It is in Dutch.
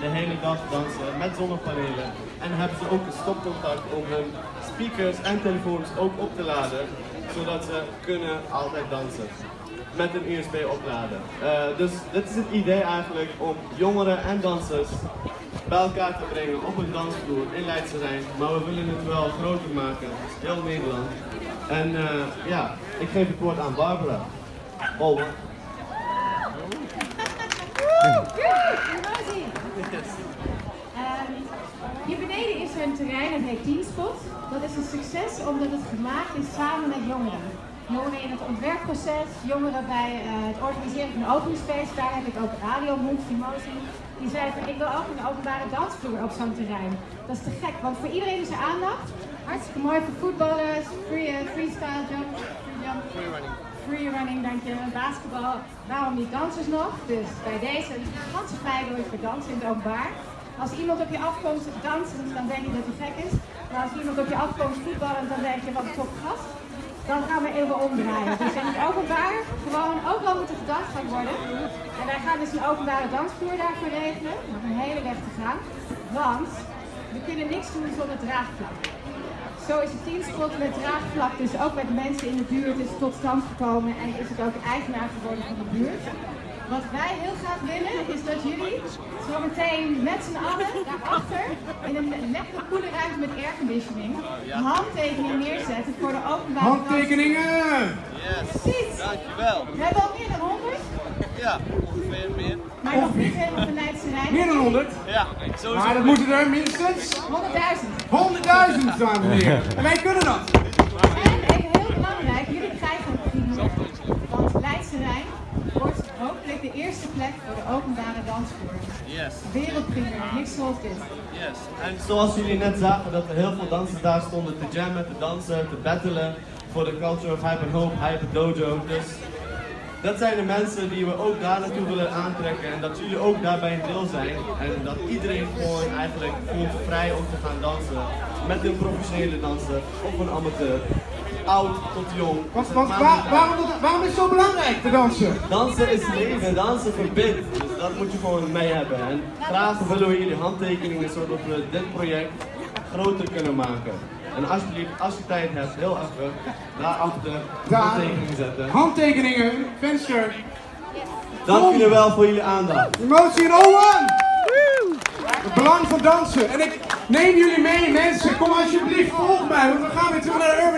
de hele dag dansen met zonnepanelen. En hebben ze ook een stopcontact om hun speakers en telefoons ook op te laden, zodat ze kunnen altijd dansen. Met een USB opladen. Eh, dus dit is het idee eigenlijk om jongeren en dansers bij elkaar te brengen op een dansvloer in Leidse Rijn. Maar we willen het wel groter maken, heel Nederland. En eh, ja, ik geef het woord aan Barbara. Over. Hier beneden is er een terrein dat heet Teenspot. Dat is een succes omdat het gemaakt is samen met jongeren. Jongeren in het ontwerpproces, jongeren bij eh, het organiseren van open space. Daar heb ik ook Radio Move Emotie. Die zei van ik wil ook een openbare dansvloer op zo'n terrein. Dat is te gek, want voor iedereen is er aandacht. Hartstikke mooi voor voetballers, free, uh, freestyle jump, free jump. Free running. Free running, dank je. Basketbal. Waarom niet dansers nog? Dus bij deze een gigantische pleidooi voor dansen in het openbaar. Als iemand op je afkomt dansen, dan denk je dat hij gek is. Maar als iemand op je afkomt voetballen, dan denk je wat een top gast. Dan gaan we even omdraaien. Dus in het openbaar gewoon ook wel moeten gedanst gaan worden. En wij gaan dus een openbare dansvloer daarvoor regelen. Nog een hele weg te gaan. Want we kunnen niks doen zonder draagvlak. Zo is het teamspot met draagvlak dus ook met mensen in de buurt is tot stand gekomen en is het ook eigenaar geworden van de buurt. Wat wij heel graag willen is dat jullie zo meteen met z'n allen daarachter in een lekkere koele ruimte met airconditioning handtekeningen neerzetten voor de openbare Handtekeningen! Yes, Precies. dankjewel. We hebben al meer dan 100, Ja, ongeveer meer. maar nog niet helemaal van Leidse Rijn. Meer dan 100. Ja, sowieso. Maar dat moeten er minstens 100.000. 100.000, dames en heren. En wij kunnen dat. En even heel belangrijk, jullie krijgen een primeur. Want Leidse Rijn wordt hopelijk de eerste plek voor de openbare dansvloer. Yes, Wereldprimeur, niks zoals dit. yes. En zoals jullie net zagen, dat er heel veel dansers daar stonden te jammen, te dansen, te battelen voor de Culture of Hype and Hope, Hype Dojo. Dus dat zijn de mensen die we ook daar naartoe willen aantrekken en dat jullie ook daarbij een deel zijn. En dat iedereen gewoon eigenlijk voelt vrij om te gaan dansen met een professionele danser of een amateur. Oud tot jong. Want, want waar- waarom, waarom is het zo belangrijk te dansen? Dansen is leven, dansen verbindt. Dus dat moet je gewoon mee hebben. En graag willen we jullie handtekeningen zodat we dit project groter kunnen maken. En alsjeblieft, als je tijd hebt, heel even daarachter Daar. handtekeningen zetten. Handtekeningen, venster, Dank jullie wel voor jullie aandacht. emotie in Owen! Het belang van dansen. En ik neem jullie mee, mensen. Kom alsjeblieft, volg mij, want we gaan weer terug naar de Urban.